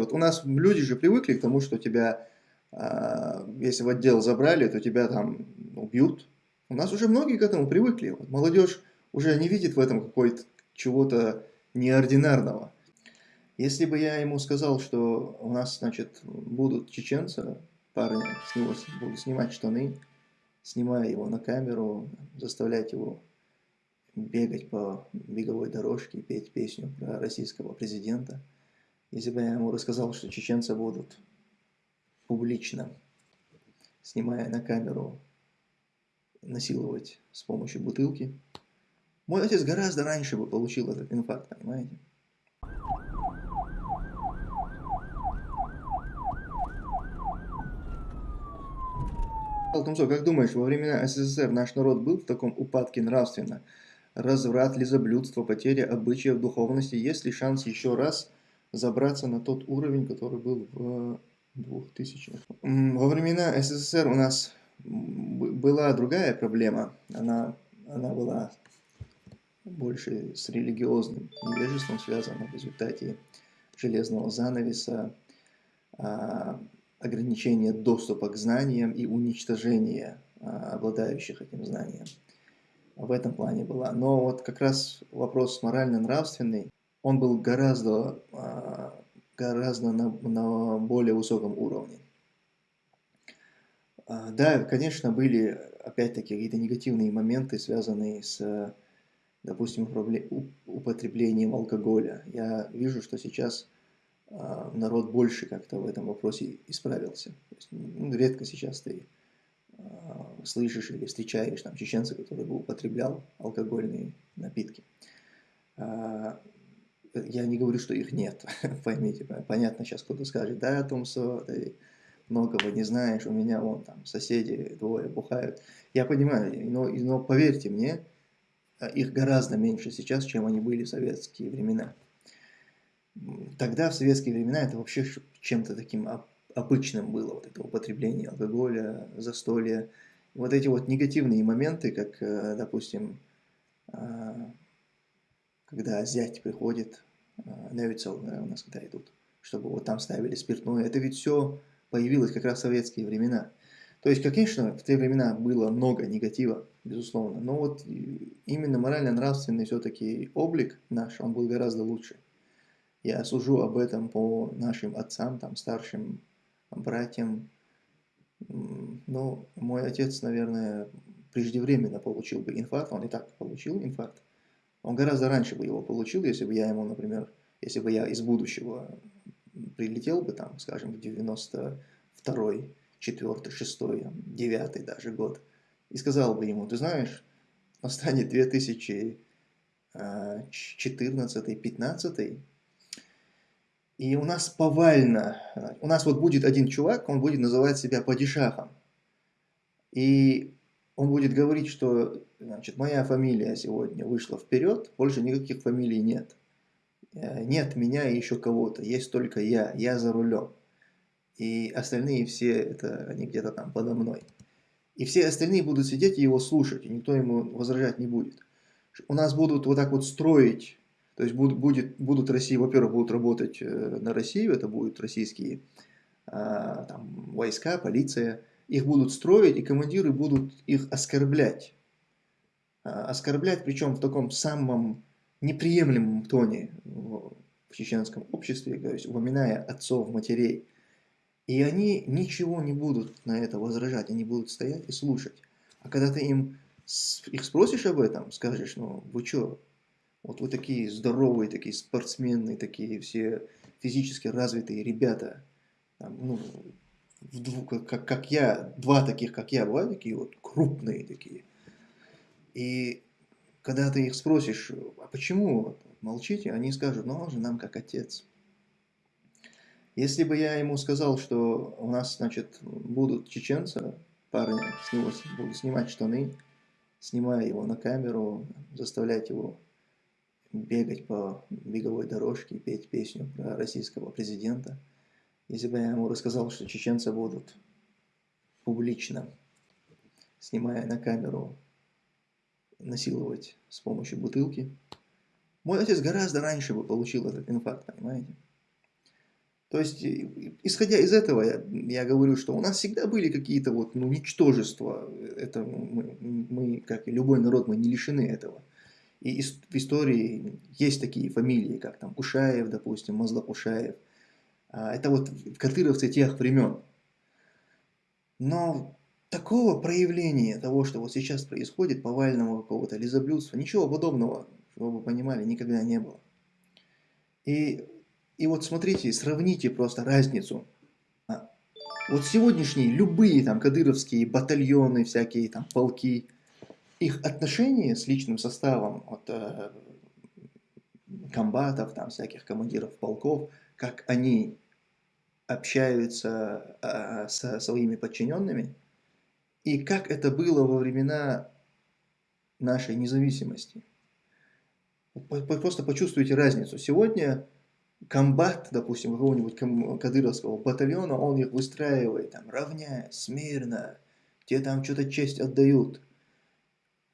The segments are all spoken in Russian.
вот у нас люди же привыкли к тому, что тебя, а, если в отдел забрали, то тебя там убьют. У нас уже многие к этому привыкли. Вот молодежь уже не видит в этом какой-то чего-то неординарного. Если бы я ему сказал, что у нас, значит, будут чеченцы, парни, с него буду снимать штаны, снимая его на камеру, заставлять его бегать по беговой дорожке, петь песню про российского президента. Если бы я ему рассказал, что чеченцы будут публично, снимая на камеру, насиловать с помощью бутылки, мой отец гораздо раньше бы получил этот инфаркт, понимаете? Алтумсо, как думаешь, во времена СССР наш народ был в таком упадке нравственно? Разврат, лизоблюдство, потеря обычаев, духовности? Есть ли шанс еще раз забраться на тот уровень, который был в 2000-х? Во времена СССР у нас была другая проблема. Она, она была больше с религиозным невежеством связана в результате железного занавеса, а, ограничение доступа к знаниям и уничтожение а, обладающих этим знанием. В этом плане была. Но вот как раз вопрос морально-нравственный, он был гораздо, а, гораздо на, на более высоком уровне. А, да, конечно, были опять-таки какие-то негативные моменты, связанные с, допустим, употреблением алкоголя. Я вижу, что сейчас а, народ больше как-то в этом вопросе исправился. Есть, ну, редко сейчас ты слышишь или встречаешь там чеченца, который бы употреблял алкогольные напитки. Я не говорю, что их нет, поймите, понятно, сейчас кто-то скажет, да, Томсо, ты многого не знаешь, у меня вон там соседи двое бухают. Я понимаю, но, но поверьте мне, их гораздо меньше сейчас, чем они были в советские времена. Тогда, в советские времена, это вообще чем-то таким обычным было, вот это употребление алкоголя, застолья. Вот эти вот негативные моменты, как, э, допустим, а, когда зять приходит, а, Невицел, у нас когда идут, чтобы вот там ставили спиртное, это ведь все появилось как раз в советские времена. То есть, конечно, в те времена было много негатива, безусловно, но вот именно морально-нравственный все-таки облик наш, он был гораздо лучше. Я сужу об этом по нашим отцам, там, старшим братьям. Ну, мой отец, наверное, преждевременно получил бы инфаркт, он и так получил инфаркт. Он гораздо раньше бы его получил, если бы я ему, например, если бы я из будущего прилетел бы там, скажем, в 92-й, 4 6 9 даже год, и сказал бы ему, ты знаешь, настанет 2014 15 и у нас повально, у нас вот будет один чувак, он будет называть себя падишахом. И он будет говорить, что значит, моя фамилия сегодня вышла вперед, больше никаких фамилий нет. Э, нет меня и еще кого-то, есть только я, я за рулем. И остальные все, это они где-то там подо мной. И все остальные будут сидеть и его слушать, и никто ему возражать не будет. У нас будут вот так вот строить то есть будут, будет, будут России, во-первых, будут работать э, на Россию, это будут российские а, там, войска, полиция, их будут строить, и командиры будут их оскорблять. А, оскорблять, причем в таком самом неприемлемом тоне в чеченском обществе, то есть упоминая отцов, матерей. И они ничего не будут на это возражать, они будут стоять и слушать. А когда ты им их спросишь об этом, скажешь, ну вы что, вот вы такие здоровые, такие спортсмены, такие все физически развитые ребята. Там, ну, как, как я, два таких, как я, бывают такие вот крупные такие. И когда ты их спросишь, а почему молчите, они скажут, ну он же нам как отец. Если бы я ему сказал, что у нас, значит, будут чеченцы, парни, с него буду снимать штаны, снимая его на камеру, заставлять его бегать по беговой дорожке петь песню про российского президента. Если бы я ему рассказал, что чеченцы будут публично, снимая на камеру, насиловать с помощью бутылки, мой отец гораздо раньше бы получил этот инфаркт, понимаете? То есть, исходя из этого, я, я говорю, что у нас всегда были какие-то вот, ну, ничтожества. Это мы, мы, как и любой народ, мы не лишены этого. И в истории есть такие фамилии, как там Кушаев, допустим, Мазда Кушаев. А, это вот кадыровцы тех времен. Но такого проявления того, что вот сейчас происходит, повального какого-то лизоблюдства, ничего подобного, чтобы вы понимали, никогда не было. И и вот смотрите, сравните просто разницу. А, вот сегодняшние любые там кадыровские батальоны, всякие там полки, их отношения с личным составом от э, комбатов, там всяких командиров полков, как они общаются э, со своими подчиненными, и как это было во времена нашей независимости. Просто почувствуйте разницу. Сегодня комбат, допустим, какого-нибудь кадыровского батальона, он их выстраивает, там, равняя, смирно, те там что-то честь отдают.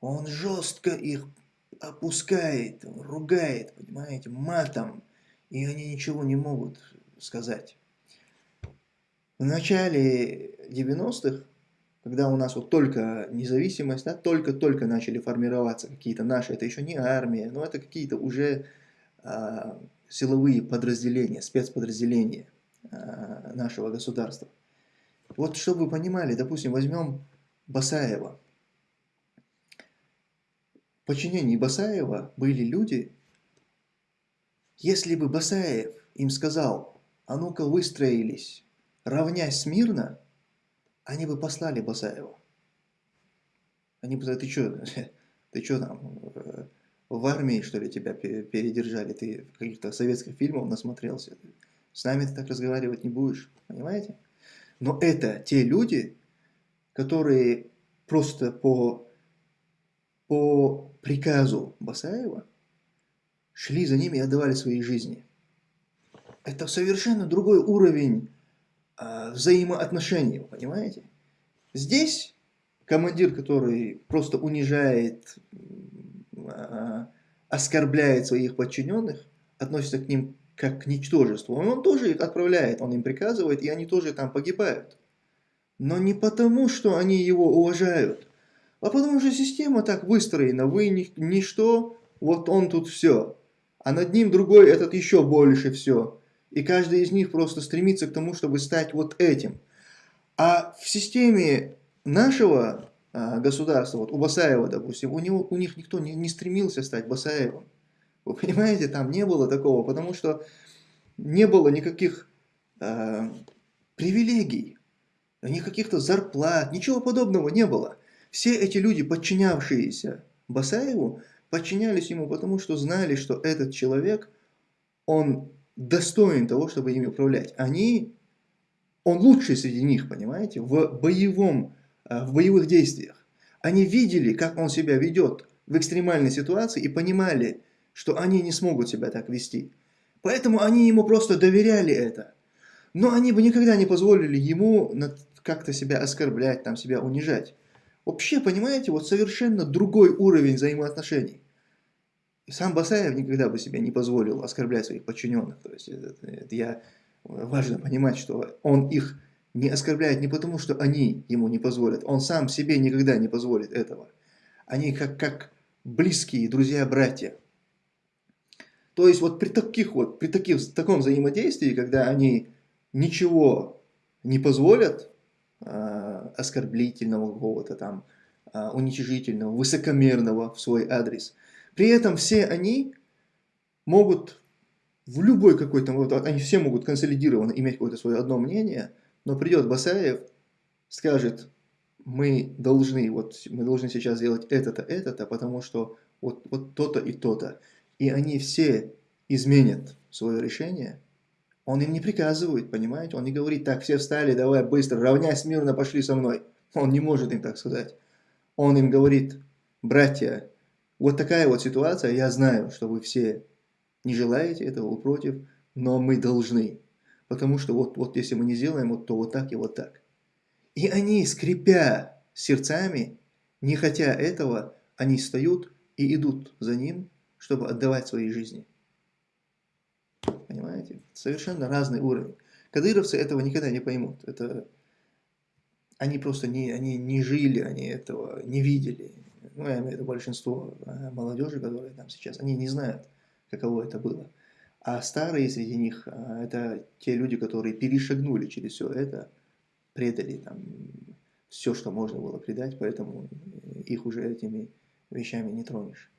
Он жестко их опускает, ругает, понимаете, матом, и они ничего не могут сказать. В начале 90-х, когда у нас вот только независимость, да, только-только начали формироваться какие-то наши, это еще не армия, но это какие-то уже а, силовые подразделения, спецподразделения э, нашего государства. Вот чтобы вы понимали, допустим, возьмем Басаева. В подчинении Басаева были люди, если бы Басаев им сказал, а ну-ка выстроились, равнясь смирно, они бы послали Басаева. Они бы сказали, ты что, ты что там, э, в армии, что ли, тебя передержали, ты каких-то советских фильмов насмотрелся, с нами ты так разговаривать не будешь, понимаете? Но это те люди, которые просто по, по приказу Басаева шли за ними и отдавали свои жизни. Это совершенно другой уровень а, взаимоотношений, вы понимаете? Здесь командир, который просто унижает а, оскорбляет своих подчиненных, относится к ним как к ничтожеству, он тоже их отправляет, он им приказывает, и они тоже там погибают. Но не потому, что они его уважают, а потому что система так выстроена, вы ни, ничто, вот он тут все, а над ним другой этот еще больше все. И каждый из них просто стремится к тому, чтобы стать вот этим. А в системе нашего а, государства, вот у Басаева, допустим, у, него, у них никто не, не стремился стать Басаевым. Вы понимаете, там не было такого, потому что не было никаких э, привилегий, никаких-то зарплат, ничего подобного не было. Все эти люди, подчинявшиеся Басаеву, подчинялись ему, потому что знали, что этот человек, он достоин того, чтобы ими управлять. Они, он лучший среди них, понимаете, в боевом Э, в боевых действиях. Они видели, как он себя ведет в экстремальной ситуации и понимали, что они не смогут себя так вести. Поэтому они ему просто доверяли это. Но они бы никогда не позволили ему как-то себя оскорблять, там, себя унижать. Вообще, понимаете, вот совершенно другой уровень взаимоотношений. И сам Басаев никогда бы себе не позволил оскорблять своих подчиненных. То есть это, это я, важно понимать, что он их не оскорбляет не потому, что они ему не позволят. Он сам себе никогда не позволит этого. Они как, как близкие друзья-братья. То есть вот при таких вот, при таких, таком взаимодействии, когда они ничего не позволят, э, оскорблительного какого-то там, э, уничижительного, высокомерного в свой адрес, при этом все они могут в любой какой-то, они все могут консолидированно иметь какое-то свое одно мнение – но придет Басаев, скажет, мы должны, вот, мы должны сейчас сделать это-то, это-то, потому что вот, вот то-то и то-то. И они все изменят свое решение. Он им не приказывает, понимаете? Он не говорит, так, все встали, давай быстро, равняйся мирно, пошли со мной. Он не может им так сказать. Он им говорит, братья, вот такая вот ситуация, я знаю, что вы все не желаете этого, вы против, но мы должны. Потому что вот, вот если мы не сделаем, вот, то вот так и вот так. И они, скрипя сердцами, не хотя этого, они встают и идут за ним, чтобы отдавать свои жизни. Совершенно разный уровень. Кадыровцы этого никогда не поймут. Это они просто не, они не жили, они этого не видели. Ну, я имею в виду большинство молодежи, которые там сейчас, они не знают, каково это было. А старые среди них, а, это те люди, которые перешагнули через все это, предали там все, что можно было предать, поэтому их уже этими вещами не тронешь.